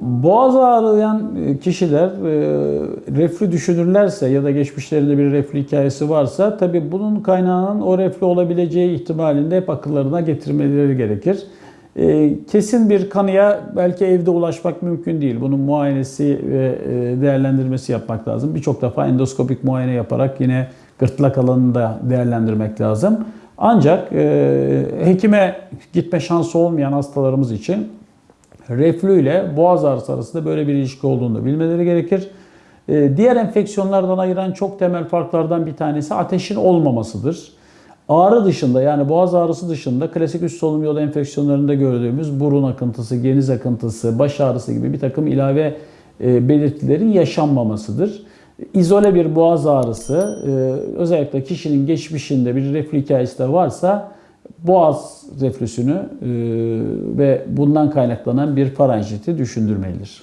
Boğaz ağrıyan kişiler e, reflü düşünürlerse ya da geçmişlerinde bir reflü hikayesi varsa tabii bunun kaynağının o reflü olabileceği ihtimalinde hep akıllarına getirmeleri gerekir. E, Kesin bir kanıya belki evde ulaşmak mümkün değil. Bunun muayenesi ve e, değerlendirmesi yapmak lazım. Birçok defa endoskopik muayene yaparak yine gırtlak alanını da değerlendirmek lazım. Ancak e, hekime gitme şansı olmayan hastalarımız için reflü ile boğaz ağrısı arasında böyle bir ilişki olduğunu bilmeleri gerekir. Ee, Diğer enfeksiyonlardan ayıran çok temel farklardan bir tanesi ateşin olmamasıdır. Ağrı dışında yani boğaz ağrısı dışında klasik üst solunum yolu enfeksiyonlarında gördüğümüz burun akıntısı, geniz akıntısı, baş ağrısı gibi bir takım ilave e, belirtilerin yaşanmamasıdır. İzole bir boğaz ağrısı e, özellikle kişinin geçmişinde bir reflü hikayesi de varsa boğaz reflüsünü e, ve bundan kaynaklanan bir faranjiti düşündürmelidir.